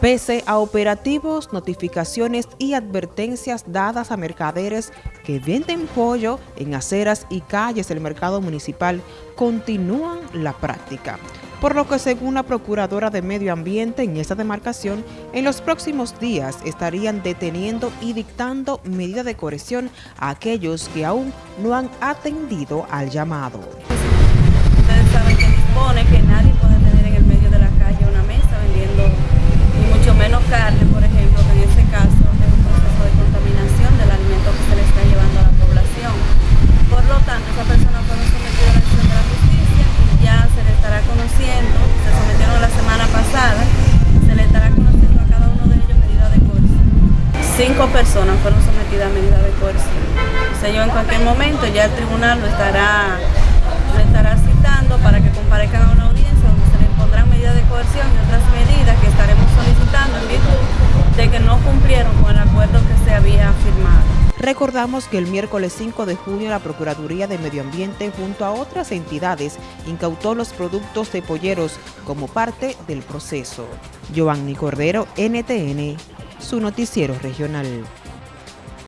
Pese a operativos, notificaciones y advertencias dadas a mercaderes que venden pollo en aceras y calles del mercado municipal, continúan la práctica. Por lo que según la Procuradora de Medio Ambiente en esta demarcación, en los próximos días estarían deteniendo y dictando medidas de corrección a aquellos que aún no han atendido al llamado. Ustedes saben que dispone que nadie puede tener en el medio de la calle una mesa vendiendo, y mucho menos carne, por ejemplo, que en ese caso es un proceso de contaminación del alimento que se le está llevando a la población. Por lo tanto, esa persona fueron sometidas a la acción de la justicia y ya se le estará se sometieron la semana pasada, se le estará conociendo a cada uno de ellos medida de coerción. Cinco personas fueron sometidas a medida de coerción. O sea, yo en cualquier momento ya el tribunal lo estará le estará Recordamos que el miércoles 5 de junio la Procuraduría de Medio Ambiente junto a otras entidades incautó los productos de polleros como parte del proceso. Giovanni Cordero, NTN, su noticiero regional.